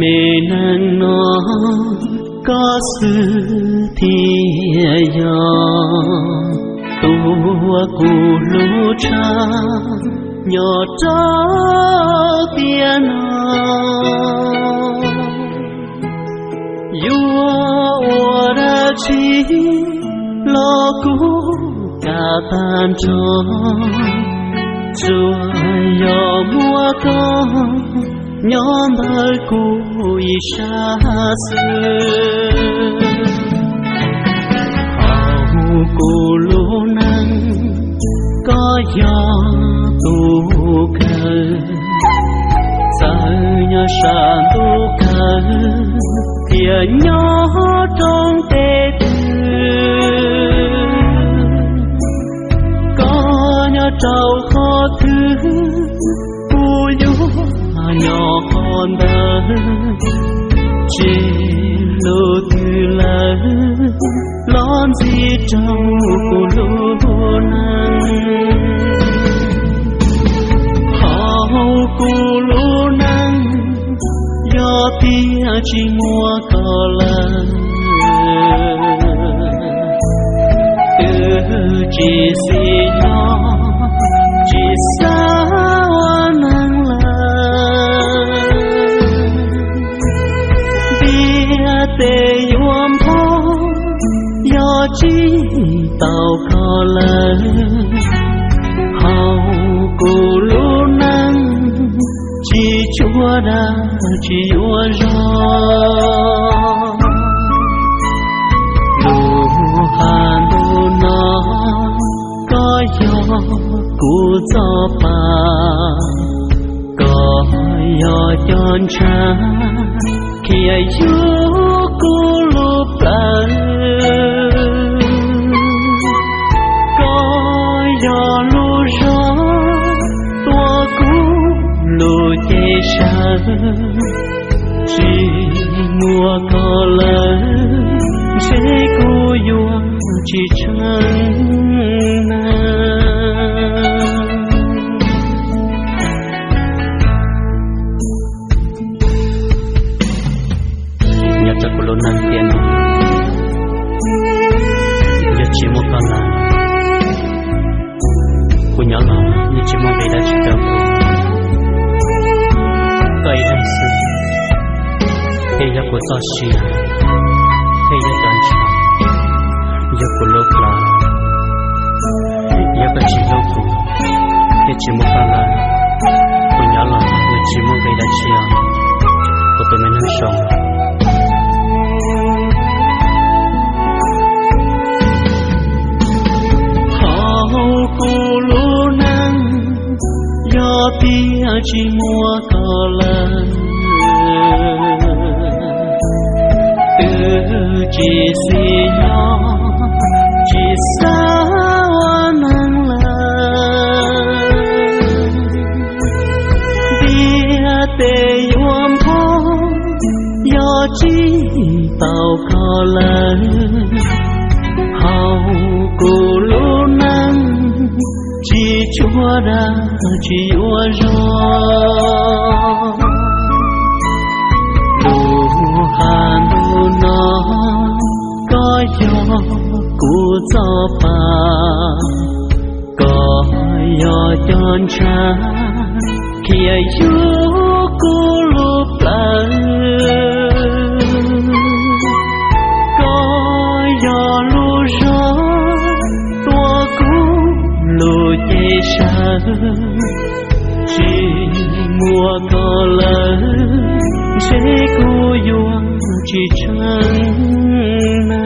Mê nang nó, có sư thi thiên tua cù lũ cha, nhỏ cha tiền yua ra chi lo cú cả tan cho chúa yo mua con nhóm đời cùi xa xưa. Hầu cù lô năng có gió tu cờ giờ nhớ xa tu cờ thì nhớ chỉ lô từ lỡ lon gì trong cô lô năng hậu cô lô năng do tia chỉ mua cò lần từ chỉ xin chi tàu khó lên hầu cô lu năng chi chúa đã, chi chúa gió lu hà lu nó có gió cụ gió bà có gió chọn cha khi ai chúa lu plan có chỉ mùa có lớn sẽ cô yua chỉ chân cho cô luôn năng tiền giờ chỉ một con là cô nhỏ lòng như chỉ mong về đã chỉ đâu cây hay sự thế giờ cô cho xì thế giờ chọn chọn giờ cô lốp là giờ cô chỉ lâu cô thế chỉ một con là cô nhỏ lòng như chỉ một về đã chỉ cô tụi mình đang sống do chỉ mua cò lần từ chỉ xì nhỏ chỉ sao năng lần bia tê yom thô do chỉ tàu cò lần chúa đã chỉ chúa gió lu hà đồ nó có gió của gió bà có gió tròn trà khi ai chúa cô lúc lại Amen.